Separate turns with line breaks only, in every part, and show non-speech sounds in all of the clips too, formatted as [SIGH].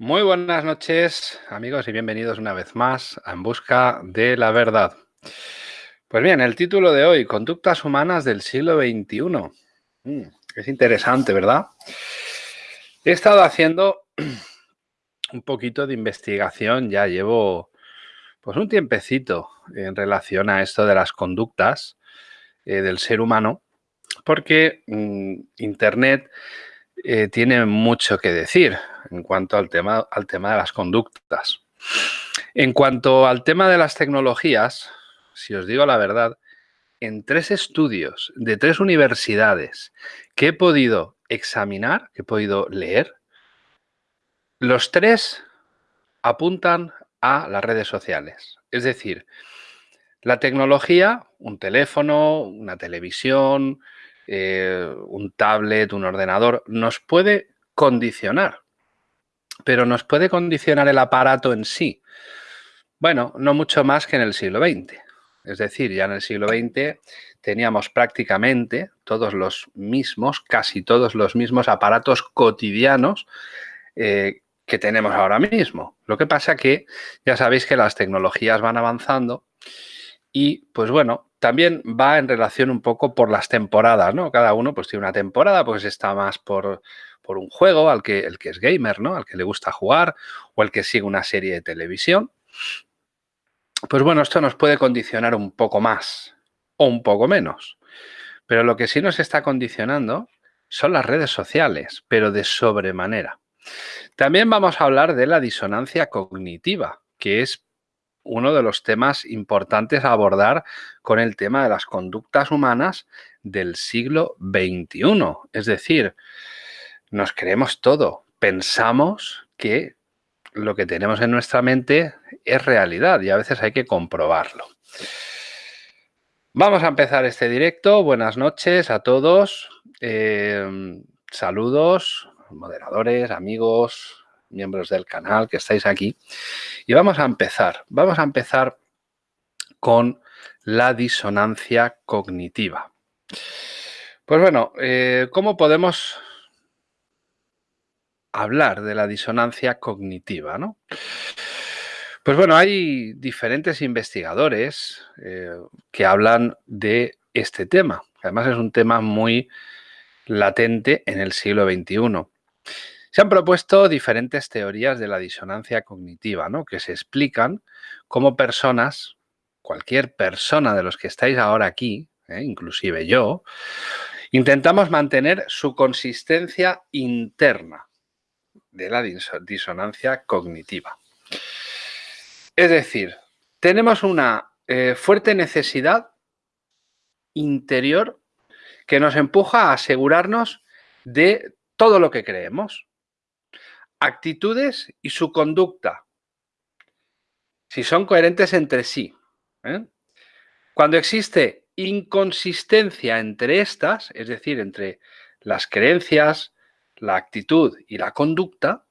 Muy buenas noches, amigos, y bienvenidos una vez más a En Busca de la Verdad. Pues bien, el título de hoy, Conductas Humanas del siglo XXI. Mm, es interesante, ¿verdad? He estado haciendo [CLEARS THROAT] un poquito de investigación, ya llevo pues un tiempecito en relación a esto de las conductas eh, del ser humano, porque mm, Internet eh, tiene mucho que decir en cuanto al tema, al tema de las conductas. En cuanto al tema de las tecnologías, si os digo la verdad, en tres estudios de tres universidades que he podido examinar, que he podido leer, los tres apuntan a las redes sociales. Es decir, la tecnología, un teléfono, una televisión, eh, un tablet, un ordenador, nos puede condicionar, pero nos puede condicionar el aparato en sí. Bueno, no mucho más que en el siglo XX. Es decir, ya en el siglo XX teníamos prácticamente todos los mismos, casi todos los mismos aparatos cotidianos eh, que tenemos ahora mismo. Lo que pasa que ya sabéis que las tecnologías van avanzando y, pues bueno, también va en relación un poco por las temporadas, ¿no? Cada uno pues tiene una temporada, pues está más por, por un juego, al que, el que es gamer, ¿no? Al que le gusta jugar o el que sigue una serie de televisión. Pues bueno, esto nos puede condicionar un poco más o un poco menos. Pero lo que sí nos está condicionando son las redes sociales, pero de sobremanera. También vamos a hablar de la disonancia cognitiva, que es uno de los temas importantes a abordar con el tema de las conductas humanas del siglo XXI. Es decir, nos creemos todo, pensamos que lo que tenemos en nuestra mente es realidad y a veces hay que comprobarlo. Vamos a empezar este directo. Buenas noches a todos. Eh, saludos, moderadores, amigos, miembros del canal que estáis aquí. Y vamos a empezar. Vamos a empezar con la disonancia cognitiva. Pues bueno, eh, ¿cómo podemos hablar de la disonancia cognitiva? ¿no? Pues bueno, hay diferentes investigadores eh, que hablan de este tema. Además es un tema muy latente en el siglo XXI. Se han propuesto diferentes teorías de la disonancia cognitiva, ¿no? que se explican cómo personas, cualquier persona de los que estáis ahora aquí, ¿eh? inclusive yo, intentamos mantener su consistencia interna de la disonancia cognitiva. Es decir, tenemos una eh, fuerte necesidad interior que nos empuja a asegurarnos de todo lo que creemos actitudes y su conducta, si son coherentes entre sí. ¿eh? Cuando existe inconsistencia entre estas, es decir, entre las creencias, la actitud y la conducta,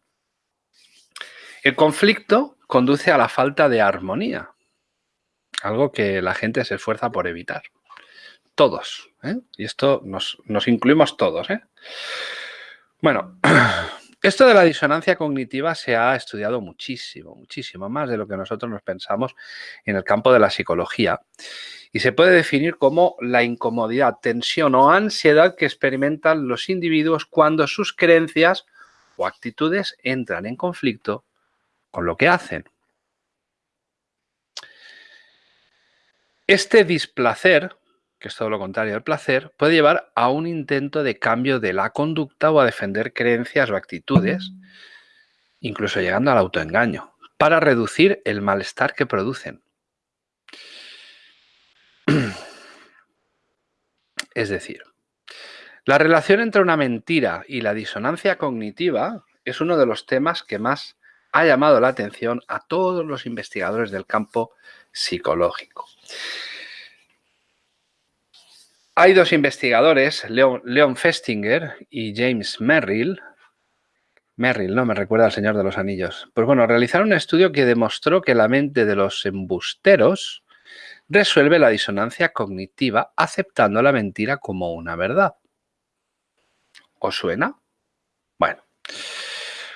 el conflicto conduce a la falta de armonía, algo que la gente se esfuerza por evitar. Todos, ¿eh? y esto nos, nos incluimos todos. ¿eh? Bueno, [CLEARS THROAT] Esto de la disonancia cognitiva se ha estudiado muchísimo, muchísimo más de lo que nosotros nos pensamos en el campo de la psicología y se puede definir como la incomodidad, tensión o ansiedad que experimentan los individuos cuando sus creencias o actitudes entran en conflicto con lo que hacen. Este displacer que es todo lo contrario al placer, puede llevar a un intento de cambio de la conducta o a defender creencias o actitudes, incluso llegando al autoengaño, para reducir el malestar que producen. [CLEARS THROAT] Es decir, la relación entre una mentira y la disonancia cognitiva es uno de los temas que más ha llamado la atención a todos los investigadores del campo psicológico. Hay dos investigadores, Leon, Festinger y James Merrill. Merrill, no me recuerda al Señor de los Anillos. Pues bueno, realizaron un estudio que demostró que la mente de los embusteros resuelve la disonancia cognitiva aceptando la mentira como una verdad. ¿Os suena? Bueno,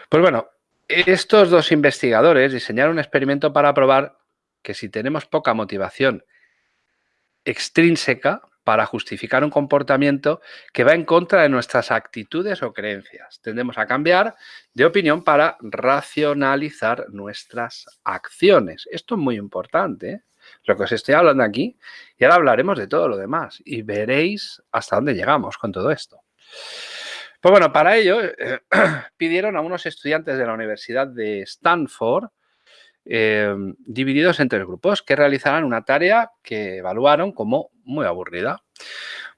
pues bueno, estos dos investigadores diseñaron un experimento para probar que si tenemos poca motivación extrínseca para justificar un comportamiento que va en contra de nuestras actitudes o creencias. Tendemos a cambiar de opinión para racionalizar nuestras acciones. Esto es muy importante, ¿eh? lo que os estoy hablando aquí, y ahora hablaremos de todo lo demás y veréis hasta dónde llegamos con todo esto. Pues bueno, para ello eh, [CLEARS THROAT] pidieron a unos estudiantes de la Universidad de Stanford, eh, divididos en tres grupos, que realizaran una tarea que evaluaron como muy aburrida.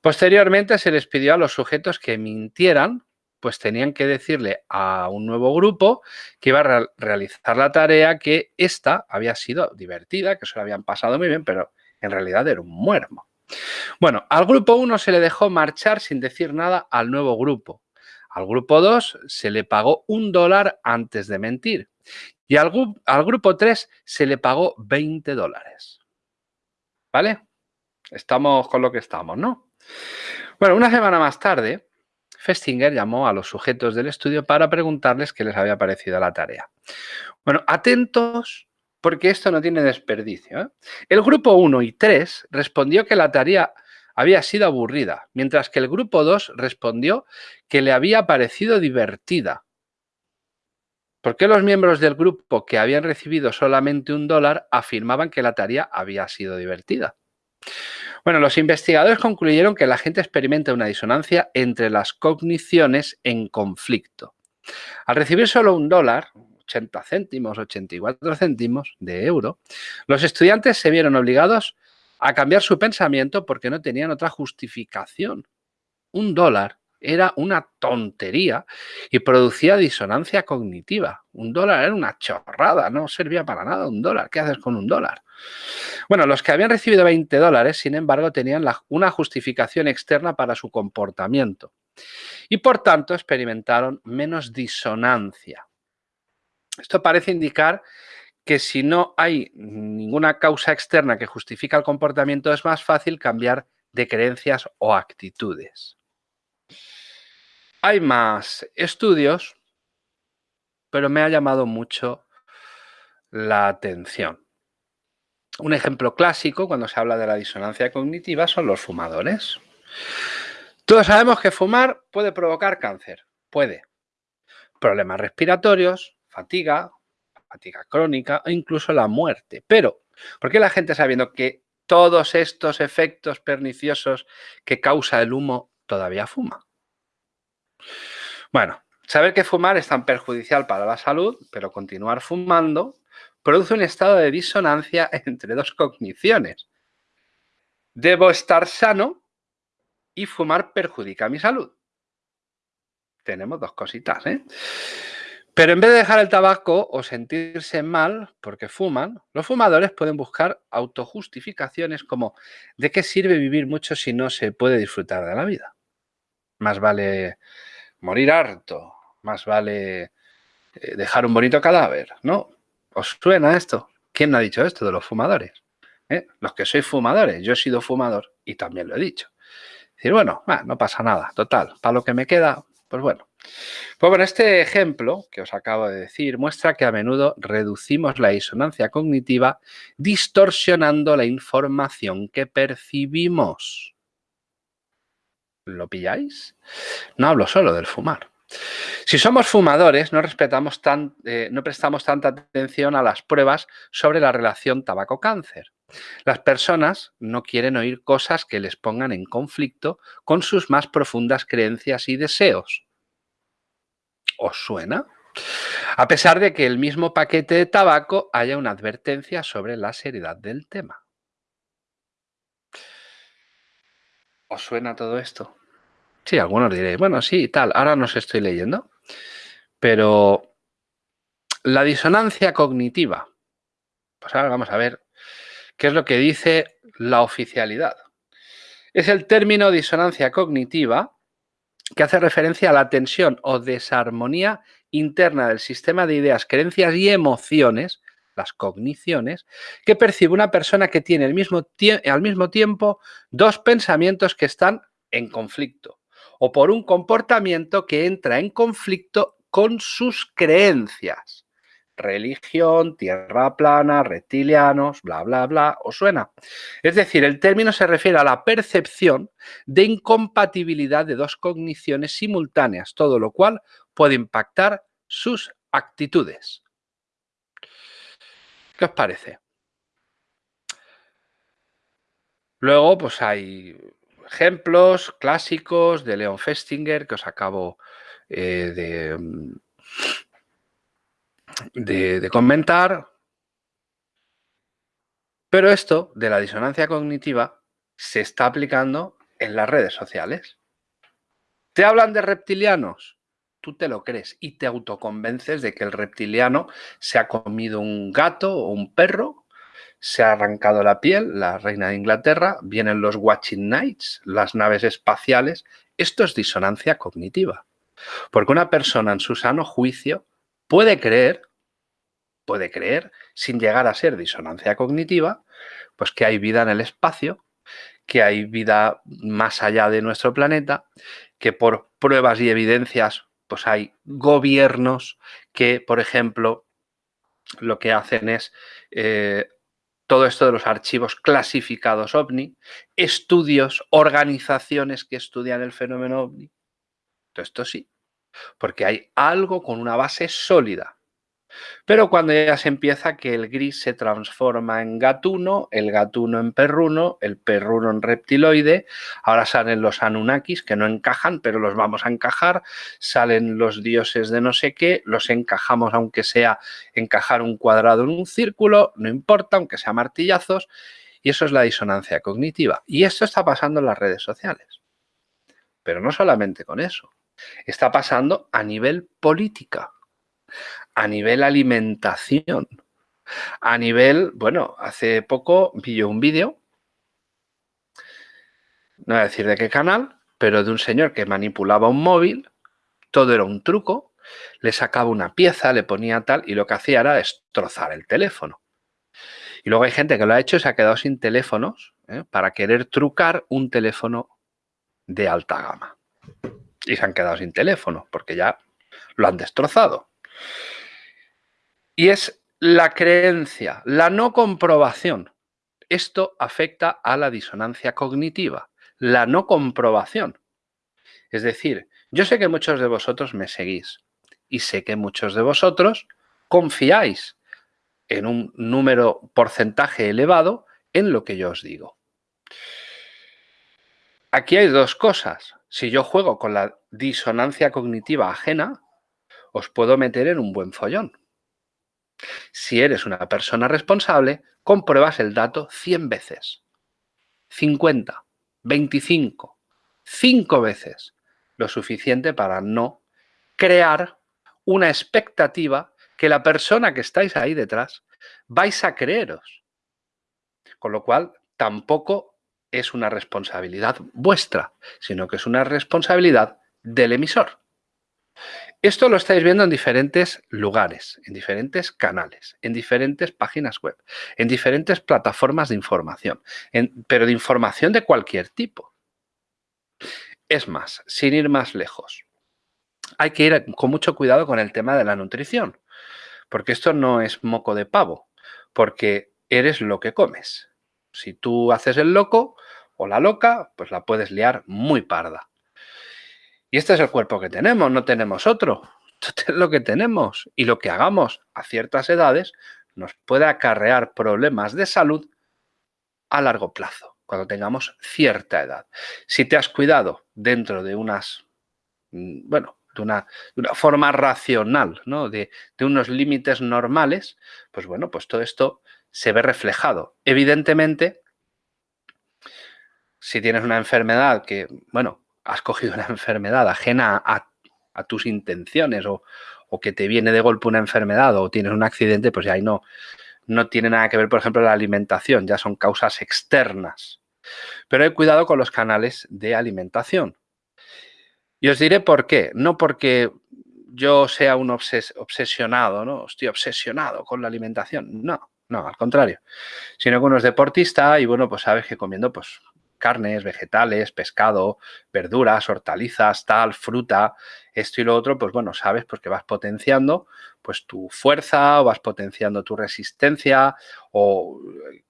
Posteriormente se les pidió a los sujetos que mintieran, pues tenían que decirle a un nuevo grupo que iba a realizar la tarea que esta había sido divertida, que se lo habían pasado muy bien, pero en realidad era un muermo. Bueno, al grupo 1 se le dejó marchar sin decir nada al nuevo grupo. Al grupo 2 se le pagó un dólar antes de mentir. Y al, grupo 3 se le pagó 20 dólares. ¿Vale? Estamos con lo que estamos, ¿no? Bueno, una semana más tarde, Festinger llamó a los sujetos del estudio para preguntarles qué les había parecido la tarea. Bueno, atentos porque esto no tiene desperdicio. ¿eh? El grupo 1 y 3 respondió que la tarea había sido aburrida, mientras que el grupo 2 respondió que le había parecido divertida. ¿Por qué los miembros del grupo que habían recibido solamente un dólar afirmaban que la tarea había sido divertida? Bueno, los investigadores concluyeron que la gente experimenta una disonancia entre las cogniciones en conflicto. Al recibir solo un dólar, 80 céntimos, 84 céntimos de euro, los estudiantes se vieron obligados a cambiar su pensamiento porque no tenían otra justificación. Un dólar era una tontería y producía disonancia cognitiva. Un dólar era una chorrada, no servía para nada un dólar. ¿Qué haces con un dólar? Bueno, los que habían recibido 20 dólares, sin embargo, tenían una justificación externa para su comportamiento y, por tanto, experimentaron menos disonancia. Esto parece indicar que si no hay ninguna causa externa que justifica el comportamiento, es más fácil cambiar de creencias o actitudes. Hay más estudios, pero me ha llamado mucho la atención. Un ejemplo clásico cuando se habla de la disonancia cognitiva son los fumadores. Todos sabemos que fumar puede provocar cáncer, puede. Problemas respiratorios, fatiga, fatiga crónica o incluso la muerte. Pero, ¿por qué la gente sabiendo que todos estos efectos perniciosos que causa el humo todavía fuma? Bueno, saber que fumar es tan perjudicial para la salud, pero continuar fumando produce un estado de disonancia [LAUGHS] entre dos cogniciones. Debo estar sano y fumar perjudica mi salud. Tenemos dos cositas, ¿eh? Pero en vez de dejar el tabaco o sentirse mal porque fuman, los fumadores pueden buscar autojustificaciones como ¿de qué sirve vivir mucho si no se puede disfrutar de la vida? Más vale morir harto, más vale eh, dejar un bonito cadáver, ¿no? ¿Os suena esto? ¿Quién ha dicho esto de los fumadores? ¿Eh? Los que sois fumadores, yo he sido fumador y también lo he dicho. Decir, bueno, no pasa nada, total, para lo que me queda, pues bueno. Pues bueno, este ejemplo que os acabo de decir muestra que a menudo reducimos la disonancia cognitiva distorsionando la información que percibimos. ¿Lo pilláis? No hablo solo del fumar. Si somos fumadores, no, respetamos tan, eh, no prestamos tanta atención a las pruebas sobre la relación tabaco-cáncer. Las personas no quieren oír cosas que les pongan en conflicto con sus más profundas creencias y deseos. ¿Os suena? A pesar de que el mismo paquete de tabaco haya una advertencia sobre la seriedad del tema. ¿Os suena todo esto? Sí, algunos diréis, bueno, sí, tal, ahora no os estoy leyendo. Pero la disonancia cognitiva, pues ahora vamos a ver qué es lo que dice la oficialidad. Es el término disonancia cognitiva que hace referencia a la tensión o desarmonía interna del sistema de ideas, creencias y emociones, las cogniciones, que percibe una persona que tiene al mismo tiempo dos pensamientos que están en conflicto o por un comportamiento que entra en conflicto con sus creencias. religión, tierra plana, reptilianos, bla, bla, bla, ¿os suena? Es decir, el término se refiere a la percepción de incompatibilidad de dos cogniciones simultáneas, todo lo cual puede impactar sus actitudes. ¿Qué os parece? Luego, pues hay ejemplos clásicos de Leon Festinger que os acabo eh, de, mm, de, comentar. Pero esto de la disonancia cognitiva se está aplicando en las redes sociales. ¿Te hablan de reptilianos? Tú te lo crees y te autoconvences de que el reptiliano se ha comido un gato o un perro, se ha arrancado la piel, la reina de Inglaterra, vienen los watching nights, las naves espaciales. Esto es disonancia cognitiva. Porque una persona en su sano juicio puede creer puede creer, sin llegar a ser disonancia cognitiva, pues que hay vida en el espacio, que hay vida más allá de nuestro planeta, que por pruebas y evidencias, pues hay gobiernos que, por ejemplo, lo que hacen es eh, todo esto de los archivos clasificados OVNI, estudios, organizaciones que estudian el fenómeno OVNI. Todo esto sí, porque hay algo con una base sólida. Pero cuando ya se empieza que el gris se transforma en gatuno, el gatuno en perruno, el perruno en reptiloide, ahora salen los Anunnakis que no encajan, pero los vamos a encajar, salen los dioses de no sé qué, los encajamos aunque sea encajar un cuadrado en un círculo, no importa, aunque sea martillazos, y eso es la disonancia cognitiva. Y esto está pasando en las redes sociales. Pero no solamente con eso, está pasando a nivel política a nivel alimentación, a nivel, bueno, hace poco vi yo un vídeo, no voy a decir de qué canal, pero de un señor que manipulaba un móvil, todo era un truco, le sacaba una pieza, le ponía tal y lo que hacía era destrozar el teléfono. Y luego hay gente que lo ha hecho y se ha quedado sin teléfonos ¿eh? para querer trucar un teléfono de alta gama. Y se han quedado sin teléfono porque ya lo han destrozado. Y es la creencia, la no comprobación. Esto afecta a la disonancia cognitiva, la no comprobación. Es decir, yo sé que muchos de vosotros me seguís y sé que muchos de vosotros confiáis en un número porcentaje elevado en lo que yo os digo. Aquí hay dos cosas. Si yo juego con la disonancia cognitiva ajena, os puedo meter en un buen follón. Si eres una persona responsable, compruebas el dato 100 veces, 50, 25, 5 veces, lo suficiente para no crear una expectativa que la persona que estáis ahí detrás vais a creeros. Con lo cual, tampoco es una responsabilidad vuestra, sino que es una responsabilidad del emisor. Esto lo estáis viendo en diferentes lugares, en diferentes canales, en diferentes páginas web, en diferentes plataformas de información, pero de información de cualquier tipo. Es más, sin ir más lejos, hay que ir con mucho cuidado con el tema de la nutrición, porque esto no es moco de pavo, porque eres lo que comes. Si tú haces el loco o la loca, pues la puedes liar muy parda. Y este es el cuerpo que tenemos, no tenemos otro. [LAUGHS] Esto es lo que tenemos. Y lo que hagamos a ciertas edades nos puede acarrear problemas de salud a largo plazo, cuando tengamos cierta edad. Si te has cuidado dentro de unas, mm, bueno, de una, forma racional, ¿no? de, de unos límites normales, pues bueno, pues todo esto se ve reflejado. Evidentemente, si tienes una enfermedad que, bueno, has cogido una enfermedad ajena a, tus intenciones o, que te viene de golpe una enfermedad o tienes un accidente, pues ya ahí no, no tiene nada que ver, por ejemplo, la alimentación, ya son causas externas. Pero hay cuidado con los canales de alimentación. Y os diré por qué. No porque yo sea un obsesionado, ¿no? Estoy obsesionado con la alimentación. No, no, al contrario. Sino que uno es deportista y, bueno, pues sabes que comiendo pues carnes, vegetales, pescado, verduras, hortalizas, tal, fruta, esto y lo otro, pues bueno, sabes pues que vas potenciando pues tu fuerza o vas potenciando tu resistencia o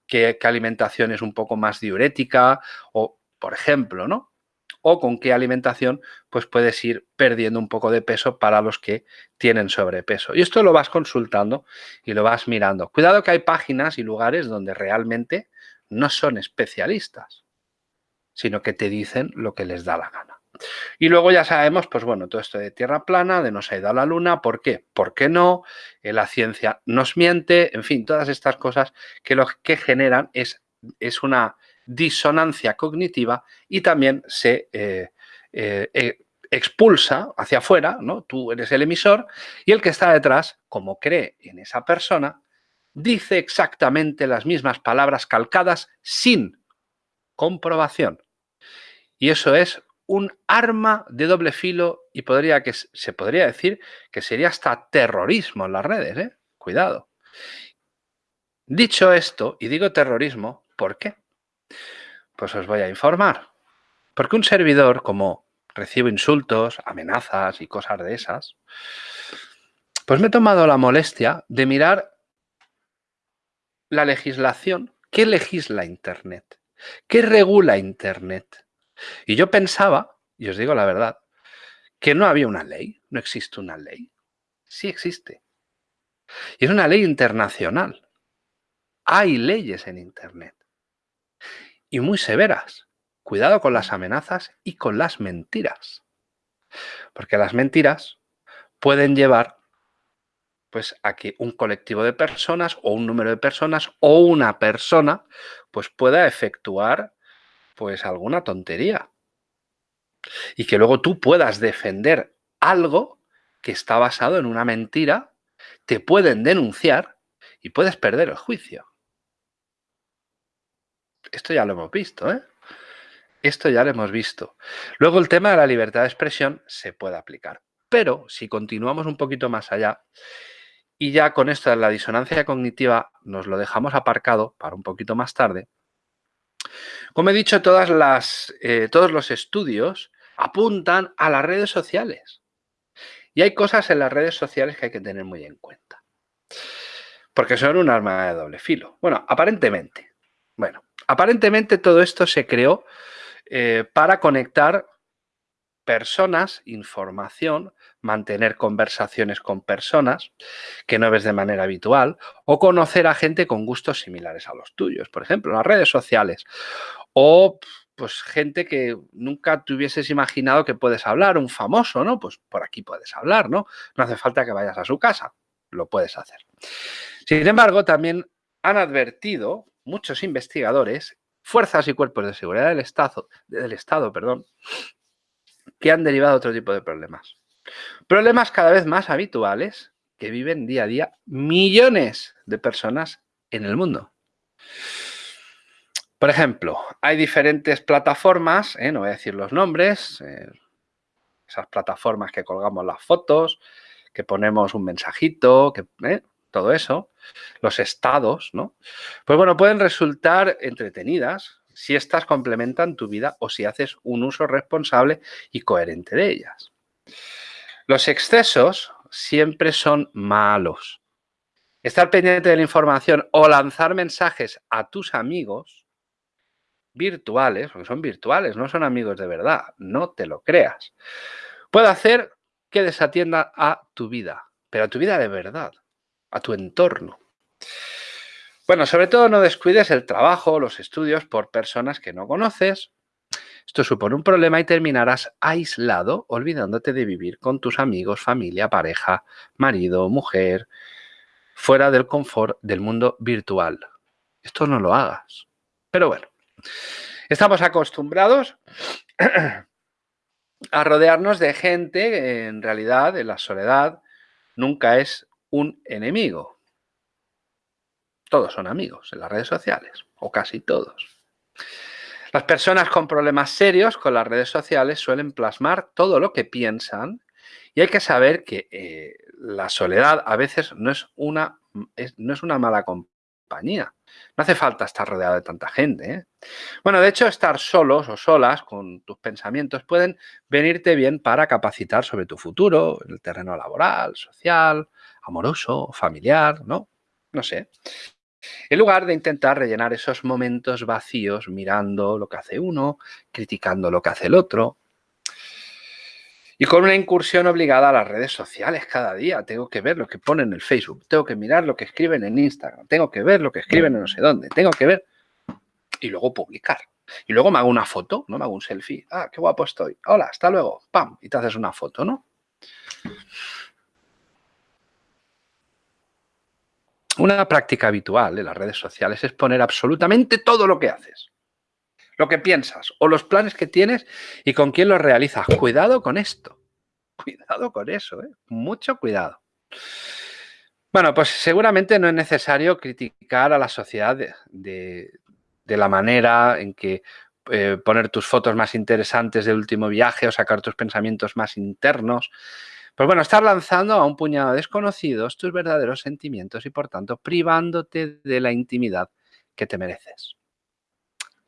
qué, qué alimentación es un poco más diurética o, por ejemplo, ¿no? o con qué alimentación pues puedes ir perdiendo un poco de peso para los que tienen sobrepeso. Y esto lo vas consultando y lo vas mirando. Cuidado que hay páginas y lugares donde realmente no son especialistas, sino que te dicen lo que les da la gana. Y luego ya sabemos, pues bueno, todo esto de tierra plana, de no se ha ido a la luna, ¿por qué? ¿Por qué no? Eh, la ciencia nos miente, en fin, todas estas cosas que lo que generan es, es una disonancia cognitiva y también se eh, eh, eh, expulsa hacia afuera, ¿no? Tú eres el emisor y el que está detrás, como cree en esa persona, dice exactamente las mismas palabras calcadas sin comprobación. Y eso es un arma de doble filo y podría que, se podría decir que sería hasta terrorismo en las redes, ¿eh? Cuidado. Dicho esto, y digo terrorismo, ¿por qué? Pues os voy a informar. Porque un servidor, como recibo insultos, amenazas y cosas de esas, pues me he tomado la molestia de mirar la legislación. ¿Qué legisla Internet? ¿Qué regula Internet? Y yo pensaba, y os digo la verdad, que no había una ley, no existe una ley. Sí existe. Y es una ley internacional. Hay leyes en Internet y muy severas. Cuidado con las amenazas y con las mentiras. Porque las mentiras pueden llevar pues a que un colectivo de personas o un número de personas o una persona pues pueda efectuar pues alguna tontería. Y que luego tú puedas defender algo que está basado en una mentira, te pueden denunciar y puedes perder el juicio. Esto ya lo hemos visto, ¿eh? Esto ya lo hemos visto. Luego el tema de la libertad de expresión se puede aplicar. Pero si continuamos un poquito más allá, y ya con esto de la disonancia cognitiva nos lo dejamos aparcado para un poquito más tarde, como he dicho, todas las, eh, todos los estudios apuntan a las redes sociales. Y hay cosas en las redes sociales que hay que tener muy en cuenta. Porque son un arma de doble filo. Bueno, aparentemente. Bueno, Aparentemente todo esto se creó eh, para conectar personas, información, mantener conversaciones con personas que no ves de manera habitual o conocer a gente con gustos similares a los tuyos, por ejemplo, las redes sociales o pues gente que nunca te hubieses imaginado que puedes hablar, un famoso, ¿no? Pues por aquí puedes hablar, ¿no? No hace falta que vayas a su casa, lo puedes hacer. Sin embargo, también han advertido muchos investigadores, fuerzas y cuerpos de seguridad del Estado, del Estado perdón, que han derivado otro tipo de problemas. Problemas cada vez más habituales que viven día a día millones de personas en el mundo. Por ejemplo, hay diferentes plataformas, ¿eh? no voy a decir los nombres, eh, esas plataformas que colgamos las fotos, que ponemos un mensajito, que, ¿eh? todo eso, los estados, ¿no? Pues bueno, pueden resultar entretenidas si estas complementan tu vida o si haces un uso responsable y coherente de ellas. Los excesos siempre son malos. Estar pendiente de la información o lanzar mensajes a tus amigos virtuales, porque son virtuales, no son amigos de verdad, no te lo creas, puede hacer que desatienda a tu vida, pero a tu vida de verdad a tu entorno. Bueno, sobre todo no descuides el trabajo, los estudios por personas que no conoces. Esto supone un problema y terminarás aislado, olvidándote de vivir con tus amigos, familia, pareja, marido, mujer, fuera del confort del mundo virtual. Esto no lo hagas. Pero bueno, estamos acostumbrados [CLEARS THROAT] a rodearnos de gente en realidad en la soledad nunca es un enemigo. Todos son amigos en las redes sociales, o casi todos. Las personas con problemas serios con las redes sociales suelen plasmar todo lo que piensan y hay que saber que eh, la soledad a veces no es una, no es una mala compañía. No hace falta estar rodeado de tanta gente. ¿eh? Bueno, de hecho, estar solos o solas con tus pensamientos pueden venirte bien para capacitar sobre tu futuro, el terreno laboral, social, amoroso, familiar, ¿no? No sé. En lugar de intentar rellenar esos momentos vacíos mirando lo que hace uno, criticando lo que hace el otro, y con una incursión obligada a las redes sociales cada día. Tengo que ver lo que ponen en el Facebook, tengo que mirar lo que escriben en Instagram, tengo que ver lo que escriben en no sé dónde, tengo que ver y luego publicar. Y luego me hago una foto, ¿no? Me hago un selfie. Ah, qué guapo estoy. Hola, hasta luego. Pam, y te haces una foto, ¿no? Una práctica habitual de las redes sociales es poner absolutamente todo lo que haces lo que piensas o los planes que tienes y con quién los realizas. Cuidado con esto. [LAUGHS] Cuidado con eso, ¿eh? mucho cuidado. Bueno, pues seguramente no es necesario criticar a la sociedad de, la manera en que eh, poner tus fotos más interesantes del último viaje o sacar tus pensamientos más internos. Pues bueno, estar lanzando a un puñado de desconocidos tus verdaderos sentimientos y por tanto privándote de la intimidad que te mereces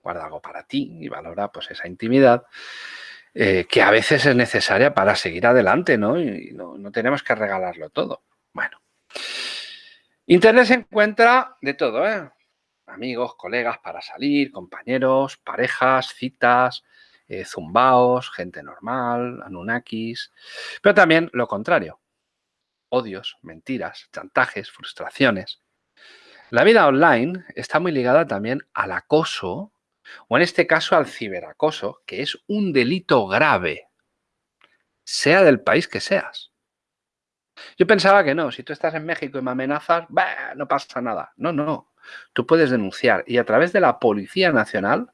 guarda algo para ti y valora pues esa intimidad eh, que a veces es necesaria para seguir adelante, ¿no? Y no, no tenemos que regalarlo todo. Bueno. Internet se encuentra de todo, ¿eh? Amigos, colegas para salir, compañeros, parejas, citas, eh, zumbaos, gente normal, anunnakis, pero también lo contrario, odios, mentiras, chantajes, frustraciones. La vida online está muy ligada también al acoso o en este caso al ciberacoso, que es un delito grave, sea del país que seas. Yo pensaba que no, si tú estás en México y me amenazas, no pasa nada. No, no, tú puedes denunciar y a través de la Policía Nacional,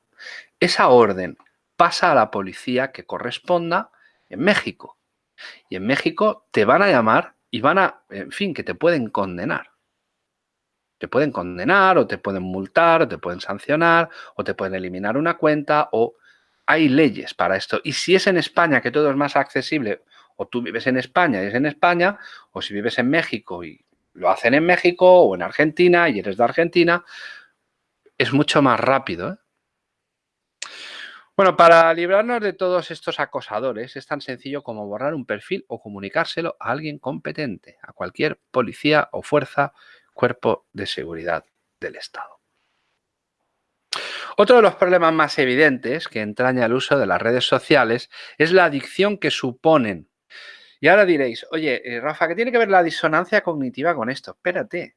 esa orden pasa a la policía que corresponda en México. Y en México te van a llamar y van a, en fin, que te pueden condenar. Te pueden condenar o te pueden multar o te pueden sancionar o te pueden eliminar una cuenta o hay leyes para esto. Y si es en España que todo es más accesible o tú vives en España y es en España o si vives en México y lo hacen en México o en Argentina y eres de Argentina, es mucho más rápido. ¿eh? Bueno, para librarnos de todos estos acosadores es tan sencillo como borrar un perfil o comunicárselo a alguien competente, a cualquier policía o fuerza cuerpo de seguridad del Estado. Otro de los problemas más evidentes que entraña el uso de las redes sociales es la adicción que suponen. Y ahora diréis, oye, eh, Rafa, ¿qué tiene que ver la disonancia cognitiva con esto? Espérate,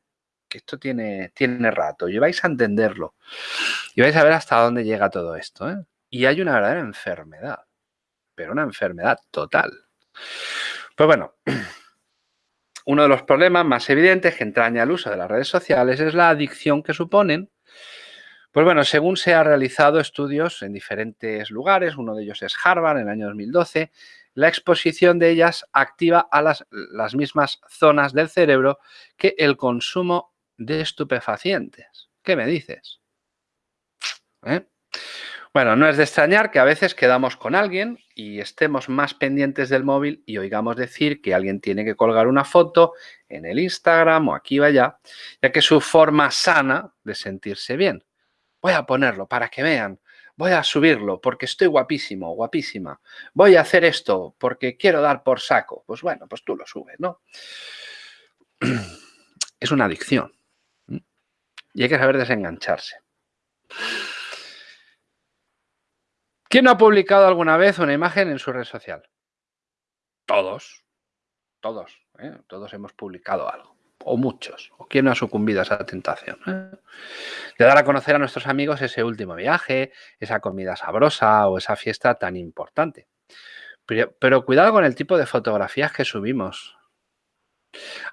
que esto tiene, tiene rato y vais a entenderlo. Y vais a ver hasta dónde llega todo esto. ¿eh? Y hay una verdadera enfermedad, pero una enfermedad total. Pues bueno, [CLEARS THROAT] uno de los problemas más evidentes que entraña el uso de las redes sociales es la adicción que suponen. Pues bueno, según se han realizado estudios en diferentes lugares, uno de ellos es Harvard en el año 2012, la exposición de ellas activa a las, las mismas zonas del cerebro que el consumo de estupefacientes. ¿Qué me dices? ¿Eh? Bueno, no es de extrañar que a veces quedamos con alguien y estemos más pendientes del móvil y oigamos decir que alguien tiene que colgar una foto en el Instagram o aquí o allá, ya que es su forma sana de sentirse bien. Voy a ponerlo para que vean, voy a subirlo porque estoy guapísimo, guapísima, voy a hacer esto porque quiero dar por saco. Pues bueno, pues tú lo subes, ¿no? [CLEARS THROAT] Es una adicción y hay que saber desengancharse. ¿Quién no ha publicado alguna vez una imagen en su red social? Todos, todos, ¿eh? todos hemos publicado algo, o muchos. ¿O quién no ha sucumbido a esa tentación? Eh? De dar a conocer a nuestros amigos ese último viaje, esa comida sabrosa o esa fiesta tan importante. Pero, cuidado con el tipo de fotografías que subimos.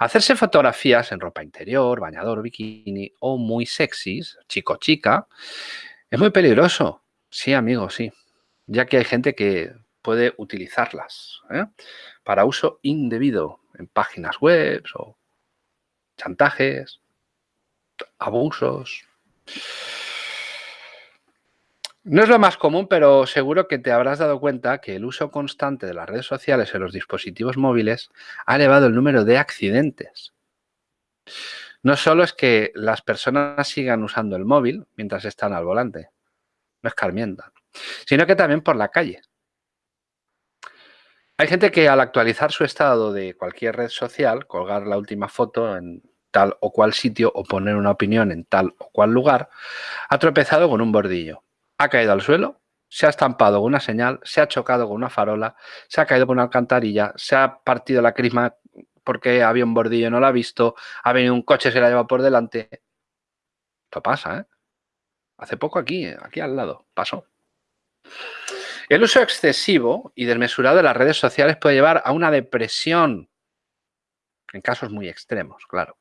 Hacerse fotografías en ropa interior, bañador, bikini o muy sexys, chico-chica, es muy peligroso. Sí, amigo, sí ya que hay gente que puede utilizarlas ¿eh? para uso indebido en páginas web o chantajes, abusos. No es lo más común, pero seguro que te habrás dado cuenta que el uso constante de las redes sociales en los dispositivos móviles ha elevado el número de accidentes. no solo es que las personas sigan usando el móvil mientras están al volante, no escarmientan, sino que también por la calle. Hay gente que al actualizar su estado de cualquier red social, colgar la última foto en tal o cual sitio o poner una opinión en tal o cual lugar, ha tropezado con un bordillo, ha caído al suelo, se ha estampado con una señal, se ha chocado con una farola, se ha caído con una alcantarilla, se ha partido la crisma porque había un bordillo y no lo ha visto, ha venido un coche, se la ha llevado por delante. Esto pasa, ¿eh? Hace poco aquí, aquí al lado, pasó. El uso excesivo y desmesurado de las redes sociales puede llevar a una depresión, en casos muy extremos, claro.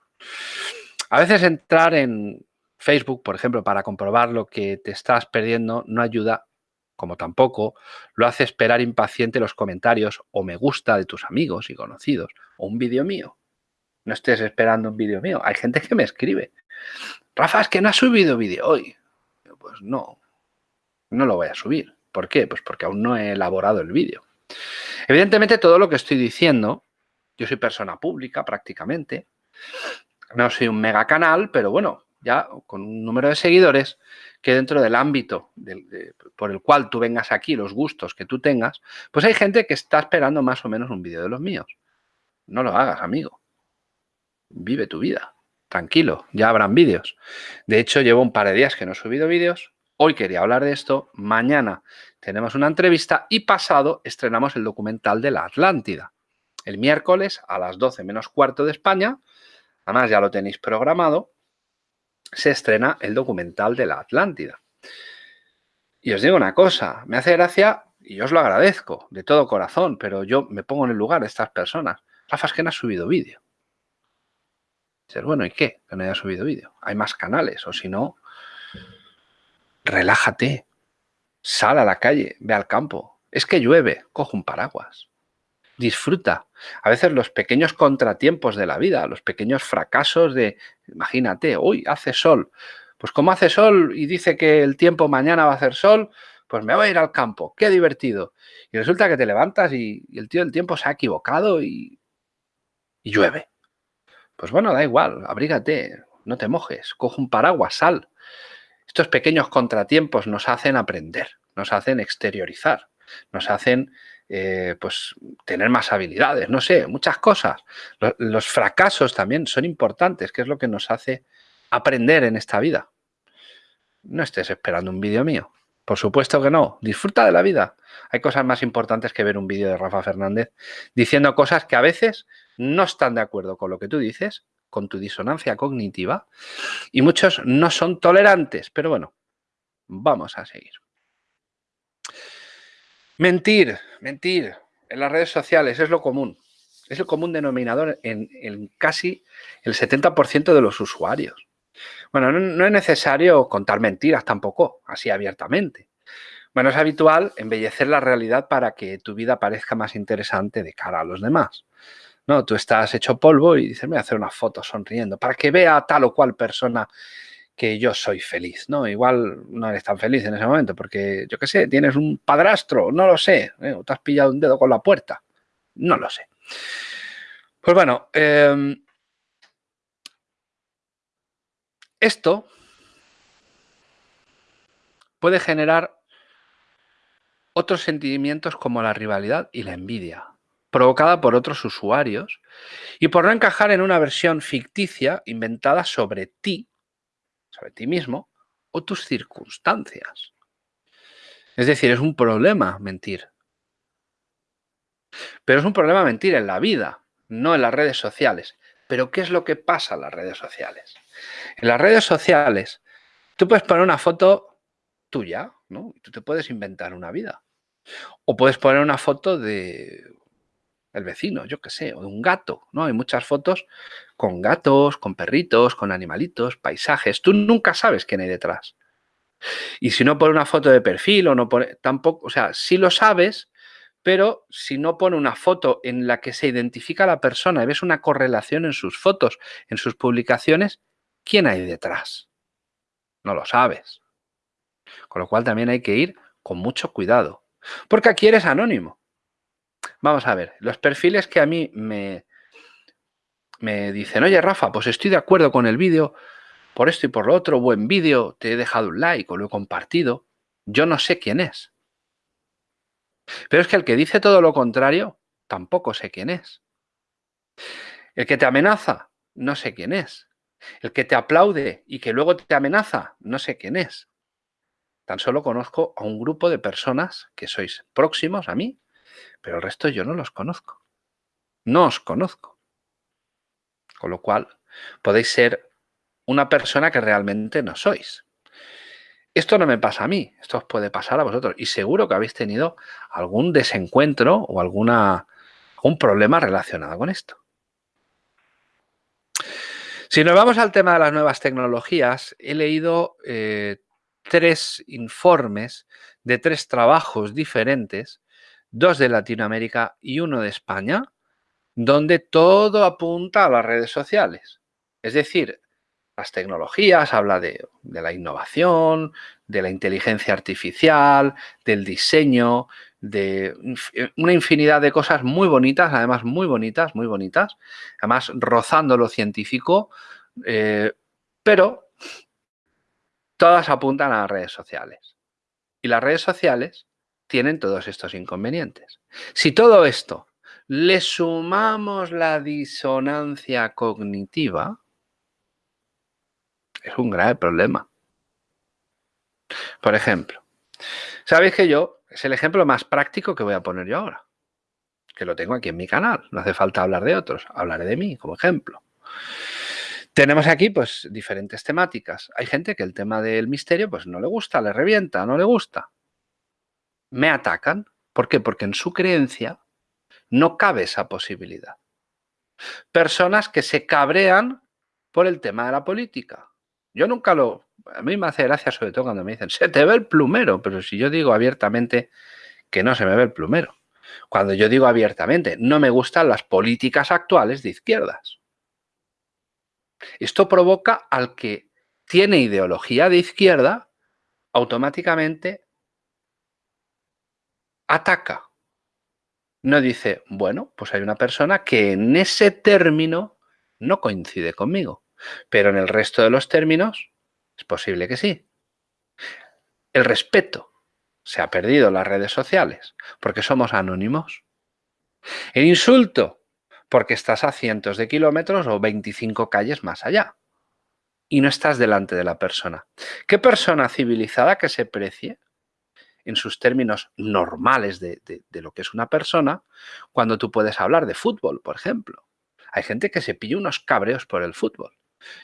A veces entrar en Facebook, por ejemplo, para comprobar lo que te estás perdiendo no ayuda, como tampoco lo hace esperar impaciente los comentarios o me gusta de tus amigos y conocidos o un vídeo mío. No estés esperando un vídeo mío. Hay gente que me escribe. Rafa, es que no has subido vídeo hoy. Pues no, no lo voy a subir. ¿Por qué? Pues porque aún no he elaborado el vídeo. Evidentemente todo lo que estoy diciendo, yo soy persona pública prácticamente, no soy un mega canal, pero bueno, ya con un número de seguidores que dentro del ámbito por el cual tú vengas aquí, los gustos que tú tengas, pues hay gente que está esperando más o menos un vídeo de los míos. No lo hagas, amigo. Vive tu vida. Tranquilo, ya habrán vídeos. De hecho, llevo un par de días que no he subido vídeos. Hoy quería hablar de esto. Mañana tenemos una entrevista y pasado estrenamos el documental de la Atlántida. El miércoles a las 12 menos cuarto de España además ya lo tenéis programado, se estrena el documental de la Atlántida. Y os digo una cosa, me hace gracia y os lo agradezco de todo corazón, pero yo me pongo en el lugar de estas personas. Rafa, es que no ha subido vídeo. Dices, bueno, ¿y qué? Que no haya subido vídeo. Hay más canales, o si no, relájate, sal a la calle, ve al campo. Es que llueve, coge un paraguas disfruta. A veces los pequeños contratiempos de la vida, los pequeños fracasos de, imagínate, hoy hace sol. Pues como hace sol y dice que el tiempo mañana va a hacer sol, pues me voy a ir al campo, qué divertido. Y resulta que te levantas y, el tío del tiempo se ha equivocado y, llueve. Pues bueno, da igual, abrígate, no te mojes, coge un paraguas, sal. Estos pequeños contratiempos nos hacen aprender, nos hacen exteriorizar, nos hacen eh, pues tener más habilidades, no sé, muchas cosas. Los, fracasos también son importantes, que es lo que nos hace aprender en esta vida. No estés esperando un vídeo mío. Por supuesto que no. Disfruta de la vida. Hay cosas más importantes que ver un vídeo de Rafa Fernández diciendo cosas que a veces no están de acuerdo con lo que tú dices, con tu disonancia cognitiva, y muchos no son tolerantes. Pero bueno, vamos a seguir. Mentir, mentir en las redes sociales es lo común. Es el común denominador en, casi el 70% de los usuarios. Bueno, no, es necesario contar mentiras tampoco, así abiertamente. Bueno, es habitual embellecer la realidad para que tu vida parezca más interesante de cara a los demás. No, tú estás hecho polvo y dices, voy a hacer una foto sonriendo para que vea tal o cual persona que yo soy feliz, ¿no? Igual no eres tan feliz en ese momento porque, yo qué sé, tienes un padrastro, no lo sé, ¿eh? o te has pillado un dedo con la puerta, no lo sé. Pues bueno, em, esto puede generar otros sentimientos como la rivalidad y la envidia, provocada por otros usuarios y por no encajar en una versión ficticia inventada sobre ti sobre ti mismo o tus circunstancias. Es decir, es un problema mentir. Pero es un problema mentir en la vida, no en las redes sociales. Pero ¿qué es lo que pasa en las redes sociales? En las redes sociales, tú puedes poner una foto tuya, ¿no? Tú te puedes inventar una vida. O puedes poner una foto de el vecino, yo qué sé, o de un gato, ¿no? Hay muchas fotos con gatos, con perritos, con animalitos, paisajes. Tú nunca sabes quién hay detrás. Y si no pone una foto de perfil o no pone, tampoco, o sea, sí lo sabes, pero si no pone una foto en la que se identifica a la persona y ves una correlación en sus fotos, en sus publicaciones, ¿quién hay detrás? No lo sabes. Con lo cual también hay que ir con mucho cuidado. Porque aquí eres anónimo. Vamos a ver, los perfiles que a mí me, me dicen, oye Rafa, pues estoy de acuerdo con el vídeo, por esto y por lo otro, buen vídeo, te he dejado un like o lo he compartido, yo no sé quién es. Pero es que el que dice todo lo contrario, tampoco sé quién es. El que te amenaza, no sé quién es. El que te aplaude y que luego te amenaza, no sé quién es. Tan solo conozco a un grupo de personas que sois próximos a mí, pero el resto yo no los conozco. No os conozco. Con lo cual, podéis ser una persona que realmente no sois. Esto no me pasa a mí, esto os puede pasar a vosotros. Y seguro que habéis tenido algún desencuentro o alguna, algún problema relacionado con esto. Si nos vamos al tema de las nuevas tecnologías, he leído eh, tres informes de tres trabajos diferentes, dos de Latinoamérica y uno de España, donde todo apunta a las redes sociales. Es decir, las tecnologías, habla de, la innovación, de la inteligencia artificial, del diseño, de una infinidad de cosas muy bonitas, además muy bonitas, muy bonitas, además rozando lo científico, eh, pero todas apuntan a las redes sociales. Y las redes sociales tienen todos estos inconvenientes. Si todo esto le sumamos la disonancia cognitiva, es un grave problema. Por ejemplo, sabéis que yo, es el ejemplo más práctico que voy a poner yo ahora, que lo tengo aquí en mi canal, no hace falta hablar de otros, hablaré de mí como ejemplo. Tenemos aquí pues diferentes temáticas. Hay gente que el tema del misterio pues no le gusta, le revienta, no le gusta. Me atacan. ¿Por qué? Porque en su creencia no cabe esa posibilidad. Personas que se cabrean por el tema de la política. Yo nunca lo... A mí me hace gracia sobre todo cuando me dicen, se te ve el plumero, pero si yo digo abiertamente que no se me ve el plumero. Cuando yo digo abiertamente, no me gustan las políticas actuales de izquierdas. Esto provoca al que tiene ideología de izquierda, automáticamente ataca. No dice, bueno, pues hay una persona que en ese término no coincide conmigo. Pero en el resto de los términos es posible que sí. El respeto se ha perdido en las redes sociales porque somos anónimos. El insulto porque estás a cientos de kilómetros o 25 calles más allá y no estás delante de la persona. ¿Qué persona civilizada que se precie en sus términos normales de, lo que es una persona cuando tú puedes hablar de fútbol, por ejemplo? Hay gente que se pilla unos cabreos por el fútbol.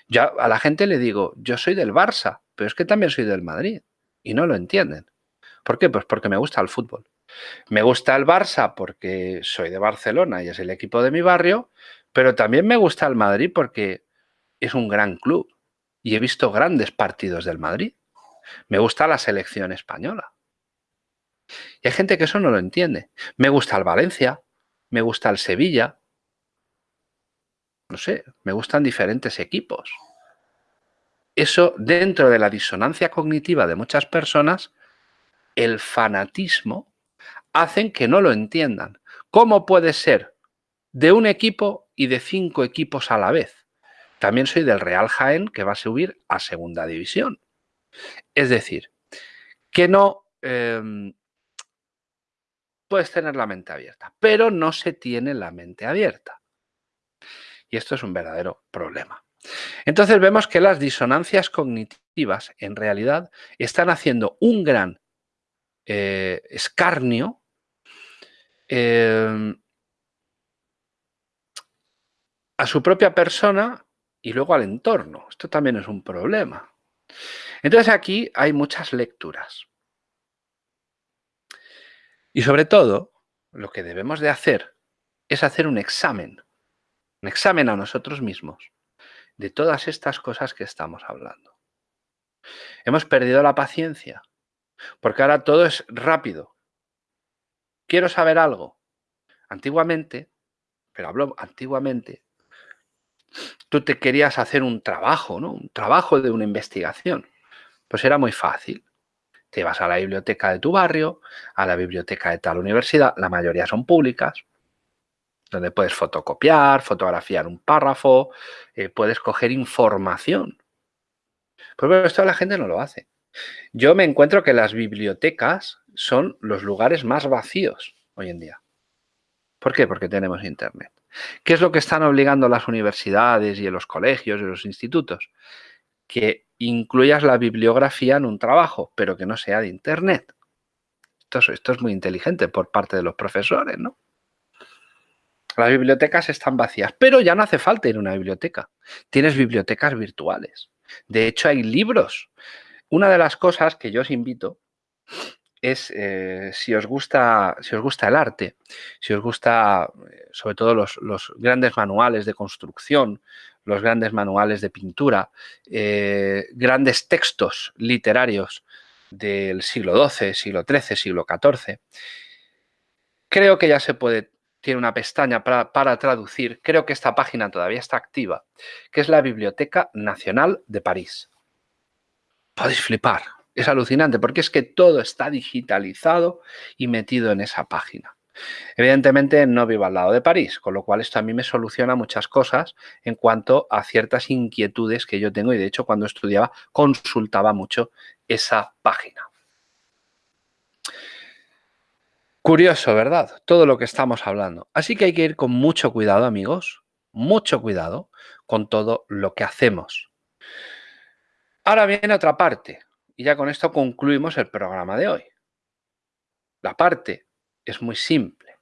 Yo a la gente le digo, yo soy del Barça, pero es que también soy del Madrid. Y no lo entienden. ¿Por qué? Pues porque me gusta el fútbol. Me gusta el Barça porque soy de Barcelona y es el equipo de mi barrio, pero también me gusta el Madrid porque es un gran club y he visto grandes partidos del Madrid. Me gusta la selección española. Y hay gente que eso no lo entiende. Me gusta el Valencia, me gusta el Sevilla, no sé, me gustan diferentes equipos. Eso, dentro de la disonancia cognitiva de muchas personas, el fanatismo hacen que no lo entiendan. ¿Cómo puede ser de un equipo y de cinco equipos a la vez? También soy del Real Jaén, que va a subir a segunda división. Es decir, que no em, puedes tener la mente abierta, pero no se tiene la mente abierta. Y esto es un verdadero problema. Entonces vemos que las disonancias cognitivas en realidad están haciendo un gran eh, escarnio em, a su propia persona y luego al entorno. Esto también es un problema. Entonces aquí hay muchas lecturas. Y sobre todo, lo que debemos de hacer es hacer un examen un examen a nosotros mismos de todas estas cosas que estamos hablando. Hemos perdido la paciencia, porque ahora todo es rápido. Quiero saber algo. Antiguamente, pero hablo antiguamente, tú te querías hacer un trabajo, ¿no? Un trabajo de una investigación. Pues era muy fácil. Te vas a la biblioteca de tu barrio, a la biblioteca de tal universidad, la mayoría son públicas, donde puedes fotocopiar, fotografiar un párrafo, eh, puedes coger información. Pero esto la gente no lo hace. Yo me encuentro que las bibliotecas son los lugares más vacíos hoy en día. ¿Por qué? Porque tenemos Internet. ¿Qué es lo que están obligando las universidades y los colegios y los institutos? Que incluyas la bibliografía en un trabajo, pero que no sea de Internet. Esto, es muy inteligente por parte de los profesores, ¿no? Las bibliotecas están vacías, pero ya no hace falta ir a una biblioteca. Tienes bibliotecas virtuales. De hecho, hay libros. Una de las cosas que yo os invito es eh, si, os gusta, si os gusta el arte, si os gusta eh, sobre todo los, grandes manuales de construcción, los grandes manuales de pintura, eh, grandes textos literarios del siglo XII, siglo XIII, siglo XIV, creo que ya se puede, tiene una pestaña para, para traducir, creo que esta página todavía está activa, que es la Biblioteca Nacional de París. Podéis flipar, es alucinante porque es que todo está digitalizado y metido en esa página. Evidentemente no vivo al lado de París, con lo cual esto a mí me soluciona muchas cosas en cuanto a ciertas inquietudes que yo tengo y de hecho cuando estudiaba consultaba mucho esa página. Curioso, ¿verdad? Todo lo que estamos hablando. Así que hay que ir con mucho cuidado, amigos, mucho cuidado con todo lo que hacemos. Ahora viene otra parte, y ya con esto concluimos el programa de hoy. La parte es muy simple.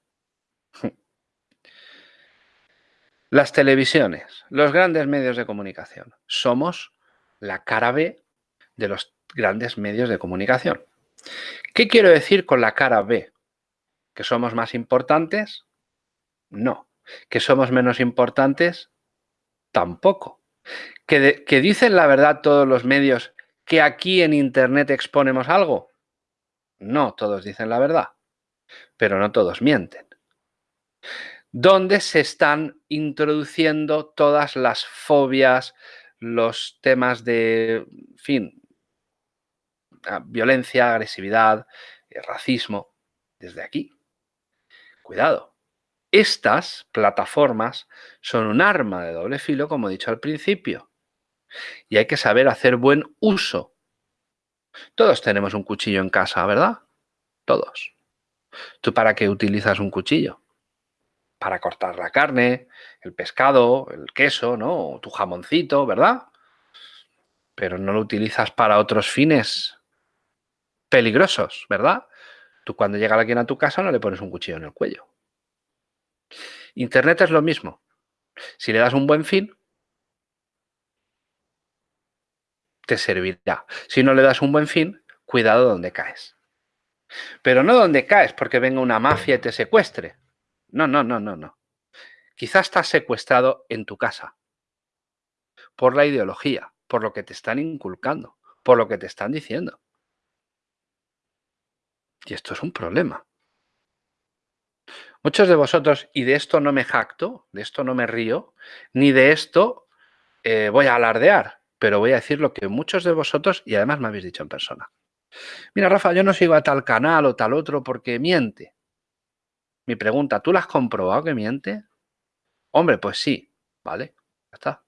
Las televisiones, los grandes medios de comunicación, somos la cara B de los grandes medios de comunicación. ¿Qué quiero decir con la cara B? ¿Que somos más importantes? No. ¿Que somos menos importantes? Tampoco. ¿Que, dicen la verdad todos los medios que aquí en Internet exponemos algo? No, todos dicen la verdad, pero no todos mienten. ¿Dónde se están introduciendo todas las fobias, los temas de, fin, violencia, agresividad, eh, racismo, desde aquí. Cuidado. Estas plataformas son un arma de doble filo, como he dicho al principio y hay que saber hacer buen uso. Todos tenemos un cuchillo en casa, ¿verdad? Todos. ¿Tú para qué utilizas un cuchillo? Para cortar la carne, el pescado, el queso, ¿no? tu jamoncito, ¿verdad? Pero no lo utilizas para otros fines peligrosos, ¿verdad? Tú cuando llega alguien a tu casa no le pones un cuchillo en el cuello. Internet es lo mismo. Si le das un buen fin, te servirá. Si no le das un buen fin, cuidado donde caes. Pero no donde caes porque venga una mafia y te secuestre. No, no, no, no, no. Quizás estás secuestrado en tu casa por la ideología, por lo que te están inculcando, por lo que te están diciendo. Y esto es un problema. Muchos de vosotros, y de esto no me jacto, de esto no me río, ni de esto eh, voy a alardear, pero voy a decir lo que muchos de vosotros, y además me habéis dicho en persona. Mira, Rafa, yo no sigo a tal canal o tal otro porque miente. Mi pregunta, ¿tú la has comprobado que miente? Hombre, pues sí, ¿vale? Ya está.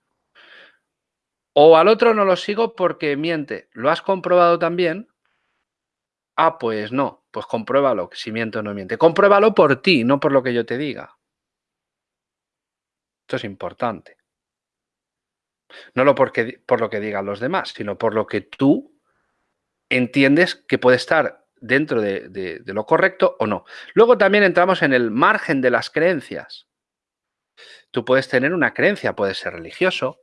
O al otro no lo sigo porque miente. ¿Lo has comprobado también? Ah, pues no. Pues compruébalo, si miente o no miente. Compruébalo por ti, no por lo que yo te diga. Esto es importante. No lo porque, por lo que digan los demás, sino por lo que tú entiendes que puede estar dentro de, lo correcto o no. Luego también entramos en el margen de las creencias. Tú puedes tener una creencia, puedes ser religioso,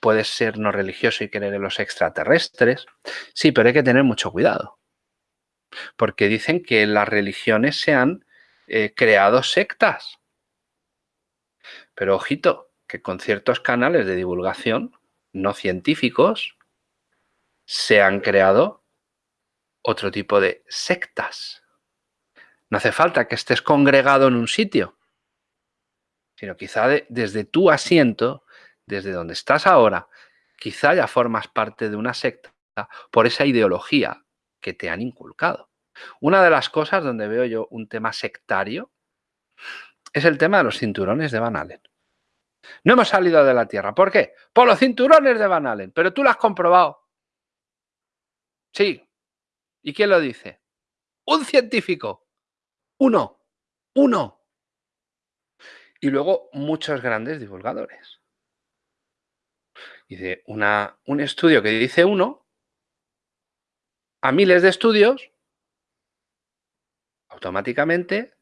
puedes ser no religioso y creer en los extraterrestres. Sí, pero hay que tener mucho cuidado. Porque dicen que las religiones se han eh, creado sectas. Pero ojito, que con ciertos canales de divulgación no científicos se han creado otro tipo de sectas. No hace falta que estés congregado en un sitio, sino quizá desde tu asiento, desde donde estás ahora, quizá ya formas parte de una secta por esa ideología que te han inculcado. Una de las cosas donde veo yo un tema sectario es el tema de los cinturones de Van Allen. No hemos salido de la Tierra. ¿Por qué? Por los cinturones de Van Allen. Pero tú lo has comprobado. Sí. ¿Y quién lo dice? Un científico. Uno. Uno. Y luego muchos grandes divulgadores. Dice, una, un estudio que dice uno, a miles de estudios, automáticamente,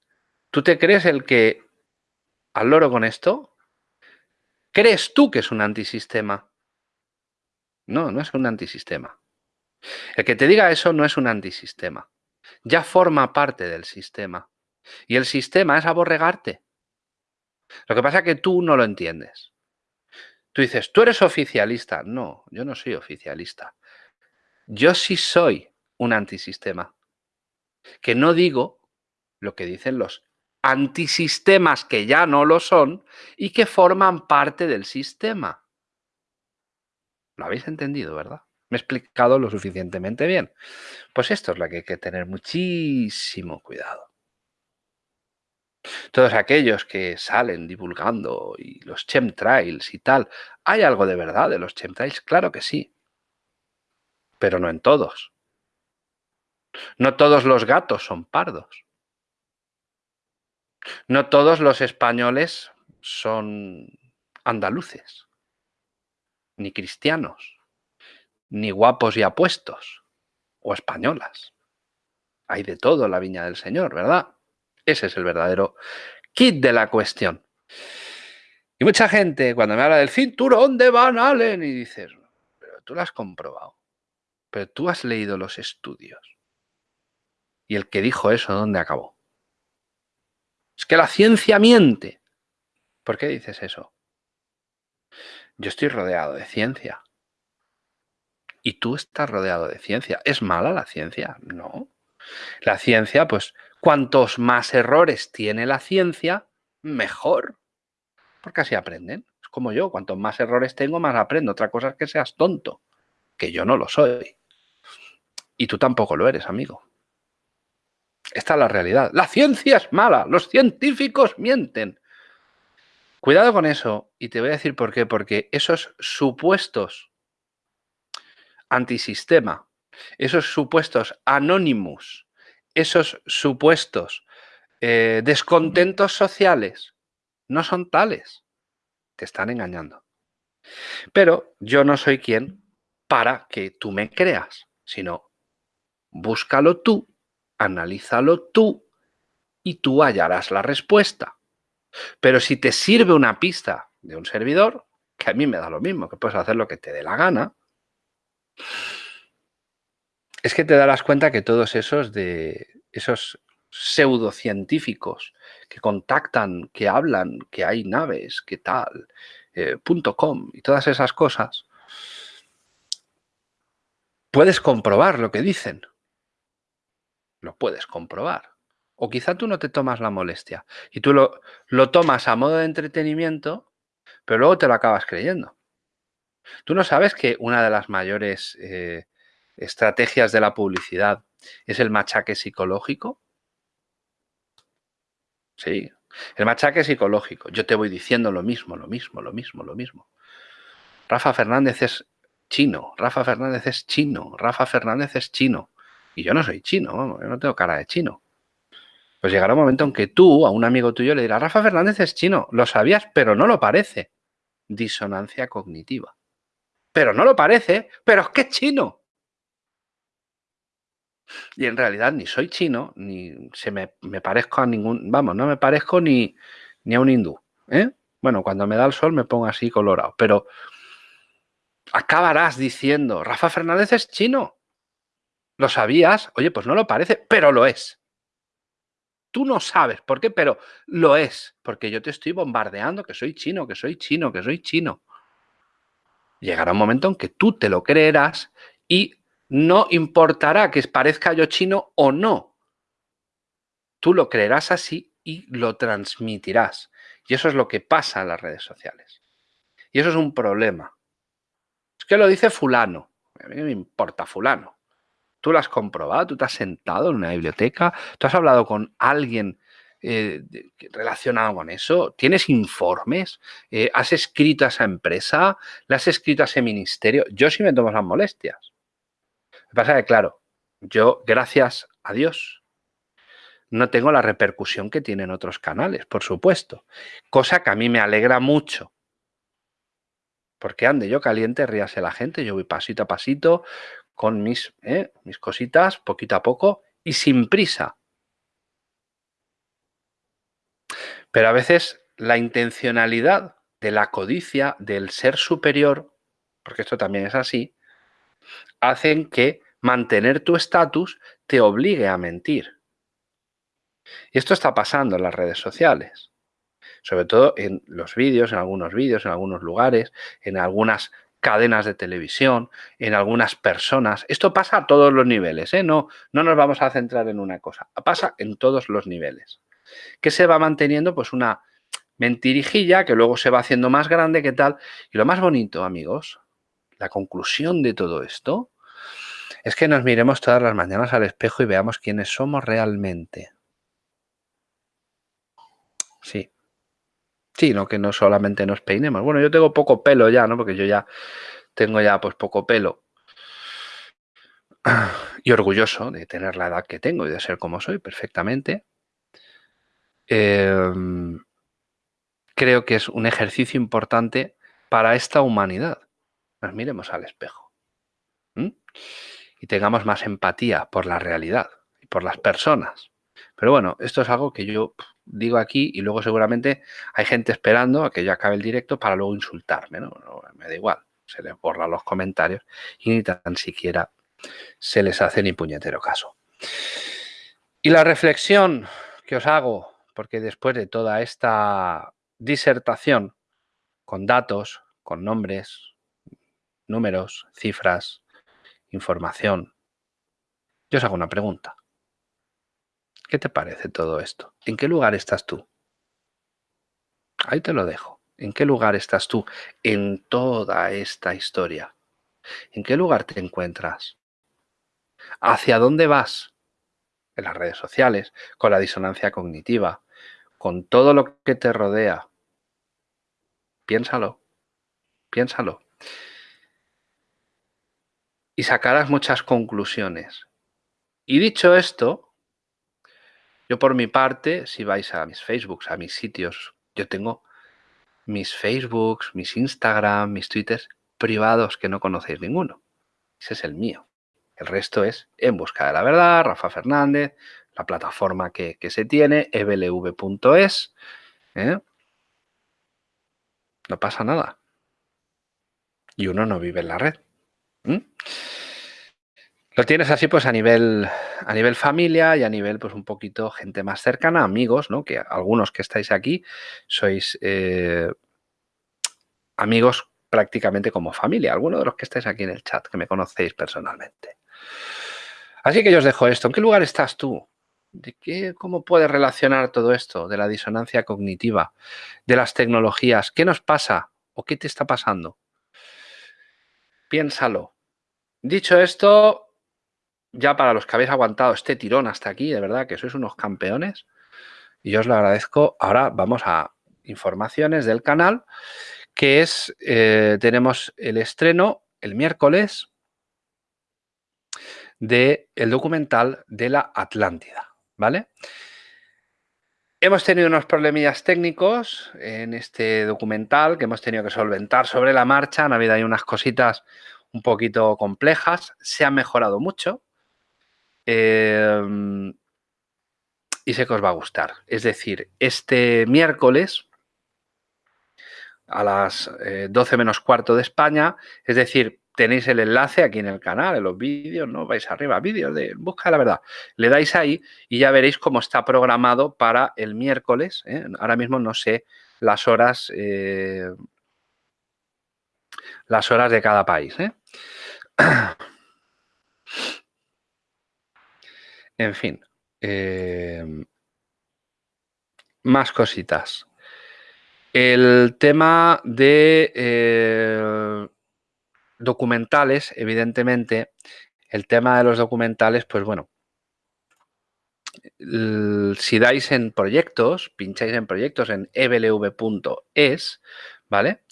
¿tú te crees el que al loro con esto? ¿Crees tú que es un antisistema? No, no es un antisistema. El que te diga eso no es un antisistema. Ya forma parte del sistema. Y el sistema es aborregarte. Lo que pasa es que tú no lo entiendes. Tú dices, tú eres oficialista. No, yo no soy oficialista. Yo sí soy un antisistema. Que no digo lo que dicen los antisistemas que ya no lo son y que forman parte del sistema. Lo habéis entendido, ¿verdad? Me he explicado lo suficientemente bien. Pues esto es lo que hay que tener muchísimo cuidado. Todos aquellos que salen divulgando y los chemtrails y tal, ¿hay algo de verdad de los chemtrails? Claro que sí, pero no en todos. No todos los gatos son pardos. No todos los españoles son andaluces, ni cristianos, ni guapos y apuestos, o españolas. Hay de todo en la viña del Señor, ¿verdad? Ese es el verdadero kit de la cuestión. Y mucha gente cuando me habla del cinturón de Van Allen y dices, pero tú lo has comprobado, pero tú has leído los estudios. Y el que dijo eso, ¿dónde acabó? Es que la ciencia miente. ¿Por qué dices eso? Yo estoy rodeado de ciencia. Y tú estás rodeado de ciencia. ¿Es mala la ciencia? No. La ciencia, pues, cuantos más errores tiene la ciencia, mejor. Porque así aprenden. Es como yo, cuantos más errores tengo, más aprendo. Otra cosa es que seas tonto, que yo no lo soy. Y tú tampoco lo eres, amigo. Esta es la realidad. La ciencia es mala, los científicos mienten. Cuidado con eso y te voy a decir por qué. Porque esos supuestos antisistema, esos supuestos anónimos, esos supuestos eh, descontentos sociales, no son tales. Te están engañando. Pero yo no soy quien para que tú me creas, sino búscalo tú analízalo tú y tú hallarás la respuesta. Pero si te sirve una pista de un servidor, que a mí me da lo mismo, que puedes hacer lo que te dé la gana, es que te darás cuenta que todos esos de esos pseudocientíficos que contactan, que hablan, que hay naves, que tal, eh, .com y todas esas cosas, puedes comprobar lo que dicen. Lo puedes comprobar. O quizá tú no te tomas la molestia y tú lo, lo tomas a modo de entretenimiento, pero luego te lo acabas creyendo. ¿Tú no sabes que una de las mayores eh, estrategias de la publicidad es el machaque psicológico? Sí, el machaque psicológico. Yo te voy diciendo lo mismo, lo mismo, lo mismo, lo mismo. Rafa Fernández es chino, Rafa Fernández es chino, Rafa Fernández es chino. Y yo no soy chino, yo no tengo cara de chino. Pues llegará un momento en que tú, a un amigo tuyo, le dirás, Rafa Fernández es chino, lo sabías, pero no lo parece. Disonancia cognitiva. Pero no lo parece, pero es que es chino. Y en realidad ni soy chino, ni se me, parezco a ningún, vamos, no me parezco ni, ni a un hindú. ¿eh? Bueno, cuando me da el sol me pongo así colorado, pero acabarás diciendo, Rafa Fernández es chino. ¿Lo sabías? Oye, pues no lo parece, pero lo es. Tú no sabes por qué, pero lo es. Porque yo te estoy bombardeando que soy chino, que soy chino, que soy chino. Llegará un momento en que tú te lo creerás y no importará que parezca yo chino o no. Tú lo creerás así y lo transmitirás. Y eso es lo que pasa en las redes sociales. Y eso es un problema. Es que lo dice fulano. A mí me importa fulano. Tú lo has comprobado, tú te has sentado en una biblioteca, tú has hablado con alguien eh, relacionado con eso? ¿Tienes informes? Eh, ¿Has escrito a esa empresa? ¿Le has escrito a ese ministerio? Yo sí me tomo las molestias. Lo que pasa es que, claro, yo, gracias a Dios, no tengo la repercusión que tienen otros canales, por supuesto. Cosa que a mí me alegra mucho. Porque ande yo caliente, ríase la gente, yo voy pasito a pasito con mis, ¿eh? mis cositas, poquito a poco y sin prisa. Pero a veces la intencionalidad de la codicia, del ser superior, porque esto también es así, hacen que mantener tu estatus te obligue a mentir. Y esto está pasando en las redes sociales, sobre todo en los vídeos, en algunos vídeos, en algunos lugares, en algunas cadenas de televisión, en algunas personas. Esto pasa a todos los niveles, ¿eh? no, no nos vamos a centrar en una cosa, pasa en todos los niveles. Que se va manteniendo pues una mentirijilla que luego se va haciendo más grande, ¿qué tal? Y lo más bonito, amigos, la conclusión de todo esto es que nos miremos todas las mañanas al espejo y veamos quiénes somos realmente. Sí. Sí, no que no solamente nos peinemos. Bueno, yo tengo poco pelo ya, ¿no? Porque yo ya tengo ya pues poco pelo. Y orgulloso de tener la edad que tengo y de ser como soy perfectamente. Em, creo que es un ejercicio importante para esta humanidad. Nos miremos al espejo. Y tengamos más empatía por la realidad y por las personas. Pero bueno, esto es algo que yo digo aquí y luego seguramente hay gente esperando a que yo acabe el directo para luego insultarme, ¿no? me da igual, se les borran los comentarios y ni tan siquiera se les hace ni puñetero caso. Y la reflexión que os hago, porque después de toda esta disertación con datos, con nombres, números, cifras, información, yo os hago una pregunta. ¿Qué te parece todo esto? ¿En qué lugar estás tú? Ahí te lo dejo. ¿En qué lugar estás tú en toda esta historia? ¿En qué lugar te encuentras? ¿Hacia dónde vas? En las redes sociales, con la disonancia cognitiva, con todo lo que te rodea. Piénsalo, piénsalo. Y sacarás muchas conclusiones. Y dicho esto, yo por mi parte, si vais a mis Facebooks, a mis sitios, yo tengo mis Facebooks, mis Instagram, mis Twitters privados que no conocéis ninguno. Ese es el mío. El resto es En Busca de la Verdad, Rafa Fernández, la plataforma que, se tiene, eblv.es. ¿eh? No pasa nada. Y uno no vive en la red. Lo tienes así pues a nivel, a nivel familia y a nivel pues un poquito gente más cercana, amigos, ¿no? Que algunos que estáis aquí sois eh, amigos prácticamente como familia. Algunos de los que estáis aquí en el chat, que me conocéis personalmente. Así que yo os dejo esto. ¿En qué lugar estás tú? ¿De qué, ¿Cómo puedes relacionar todo esto de la disonancia cognitiva, de las tecnologías? ¿Qué nos pasa o qué te está pasando? Piénsalo. Dicho esto, ya para los que habéis aguantado este tirón hasta aquí, de verdad que sois unos campeones. Y yo os lo agradezco. Ahora vamos a informaciones del canal, que es, eh, tenemos el estreno el miércoles del el documental de la Atlántida, ¿vale? Hemos tenido unos problemillas técnicos en este documental que hemos tenido que solventar sobre la marcha. Han habido ahí unas cositas un poquito complejas. Se ha mejorado mucho. Em, y sé que os va a gustar. Es decir, este miércoles a las 12 eh, menos cuarto de España, es decir, tenéis el enlace aquí en el canal, en los vídeos, ¿no? Vais arriba, vídeos de Busca la Verdad. Le dais ahí y ya veréis cómo está programado para el miércoles. ¿eh? Ahora mismo no sé las horas, eh, las horas de cada país. [CLEARS THROAT] En fin. Em, más cositas. El tema de eh, documentales, evidentemente, el tema de los documentales, pues bueno, si dais en proyectos, pincháis en proyectos en eblv.es, ¿vale?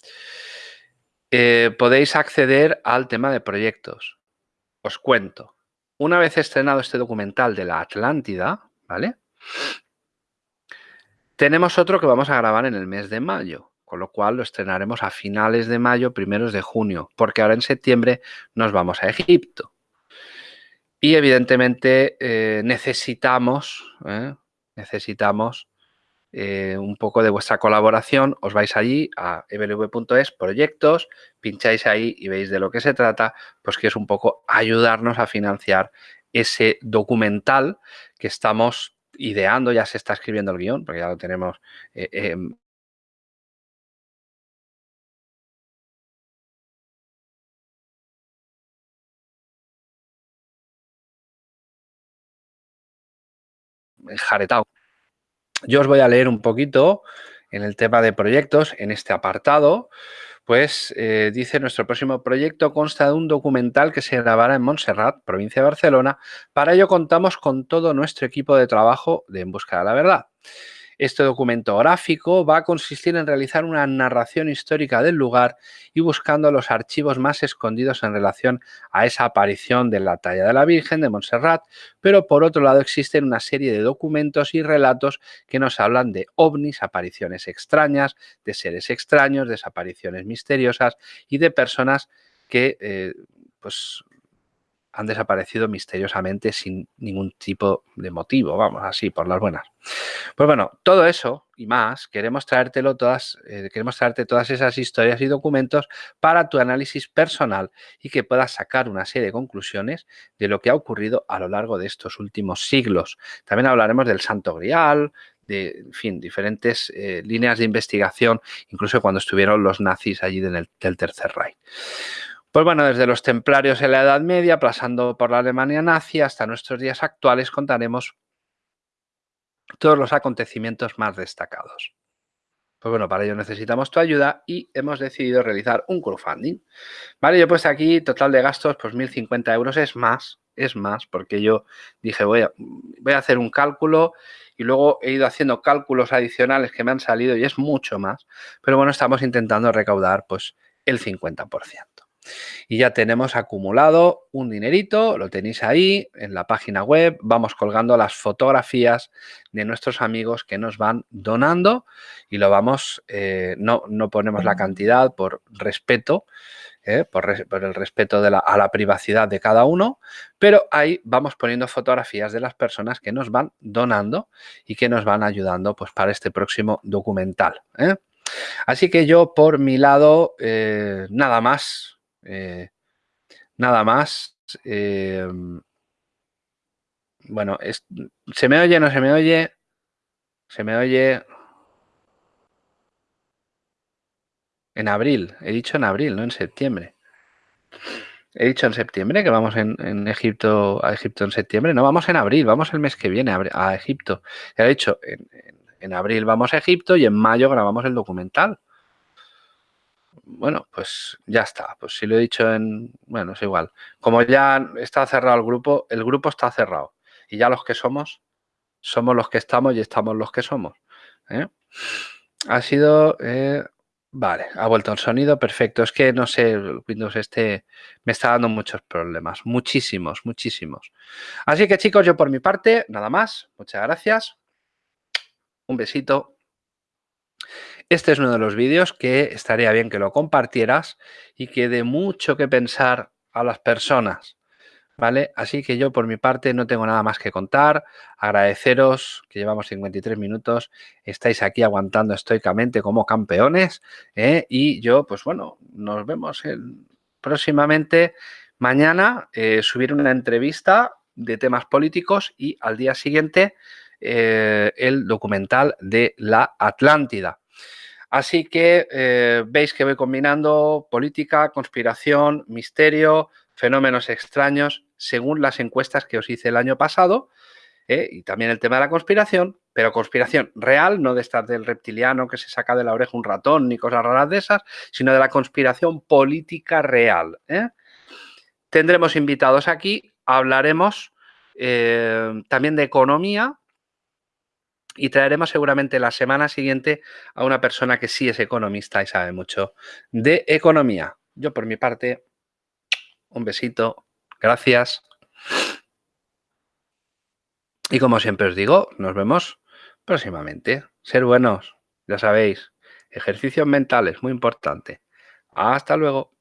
Eh, podéis acceder al tema de proyectos. Os cuento. Una vez estrenado este documental de la Atlántida, ¿vale? Tenemos otro que vamos a grabar en el mes de mayo, con lo cual lo estrenaremos a finales de mayo, primeros de junio, porque ahora en septiembre nos vamos a Egipto. Y evidentemente eh, necesitamos, ¿eh? necesitamos eh, un poco de vuestra colaboración. Os vais allí a eblv.es, proyectos, pincháis ahí y veis de lo que se trata, pues que es un poco ayudarnos a financiar ese documental que estamos ideando, ya se está escribiendo el guion, porque ya lo tenemos em, jaretado. Yo os voy a leer un poquito en el tema de proyectos, en este apartado, pues eh, dice nuestro próximo proyecto consta de un documental que se grabará en Montserrat, provincia de Barcelona. Para ello contamos con todo nuestro equipo de trabajo de En Busca de la Verdad. Este documento gráfico va a consistir en realizar una narración histórica del lugar y buscando los archivos más escondidos en relación a esa aparición de la talla de la Virgen de Montserrat, pero por otro lado existen una serie de documentos y relatos que nos hablan de ovnis, apariciones extrañas, de seres extraños, desapariciones misteriosas y de personas que eh, pues han desaparecido misteriosamente sin ningún tipo de motivo, vamos, así, por las buenas. Pues bueno, todo eso y más, queremos, traértelo todas, eh, queremos traerte todas esas historias y documentos para tu análisis personal y que puedas sacar una serie de conclusiones de lo que ha ocurrido a lo largo de estos últimos siglos. También hablaremos del Santo Grial, de, en fin, diferentes eh, líneas de investigación, incluso cuando estuvieron los nazis allí en el, del Tercer Reich. Pues bueno, desde los templarios en la Edad Media, pasando por la Alemania nazi hasta nuestros días actuales, contaremos todos los acontecimientos más destacados. Pues bueno, para ello necesitamos tu ayuda y hemos decidido realizar un crowdfunding. Vale, yo pues aquí total de gastos, pues 1.050 euros es más, es más, porque yo dije voy a, voy a hacer un cálculo y luego he ido haciendo cálculos adicionales que me han salido y es mucho más. Pero bueno, estamos intentando recaudar pues el 50%. Y ya tenemos acumulado un dinerito, lo tenéis ahí en la página web, vamos colgando las fotografías de nuestros amigos que nos van donando y lo vamos, eh, no, no, ponemos la cantidad por respeto, eh, por, el respeto de la, a la privacidad de cada uno, pero ahí vamos poniendo fotografías de las personas que nos van donando y que nos van ayudando pues, para este próximo documental. ¿eh? Así que yo por mi lado, nada más, eh, nada más. Eh, bueno, ¿se me oye? ¿No se me oye? Se me oye... En abril, he dicho en abril, no en septiembre. He dicho en septiembre que vamos en, Egipto a Egipto en septiembre. No, vamos en abril, vamos el mes que viene a, Egipto. He dicho, en abril vamos a Egipto y en mayo grabamos el documental bueno, pues ya está. Pues si lo he dicho en... Bueno, es igual. Como ya está cerrado el grupo, el grupo está cerrado. Y ya los que somos, somos los que estamos y estamos los que somos. ¿eh? Ha sido... Eh, vale, ha vuelto el sonido, perfecto. Es que, no sé, Windows este me está dando muchos problemas. Muchísimos, muchísimos. Así que, chicos, yo por mi parte, nada más. Muchas gracias. Un besito este es uno de los vídeos que estaría bien que lo compartieras y que dé mucho que pensar a las personas. ¿Vale? Así que yo por mi parte no tengo nada más que contar. Agradeceros que llevamos 53 minutos, estáis aquí aguantando estoicamente como campeones ¿eh? y yo pues bueno, nos vemos próximamente mañana eh, subir una entrevista de temas políticos y al día siguiente eh, el documental de la Atlántida. Así que eh, veis que voy combinando política, conspiración, misterio, fenómenos extraños, según las encuestas que os hice el año pasado, ¿eh? y también el tema de la conspiración, pero conspiración real, no de estas del reptiliano que se saca de la oreja un ratón ni cosas raras de esas, sino de la conspiración política real. ¿eh? Tendremos invitados aquí, hablaremos también de economía y traeremos seguramente la semana siguiente a una persona que sí es economista y sabe mucho de economía. Yo por mi parte, un besito, gracias. Y como siempre os digo, nos vemos próximamente. Ser buenos, ya sabéis, ejercicios mentales, muy importante. Hasta luego.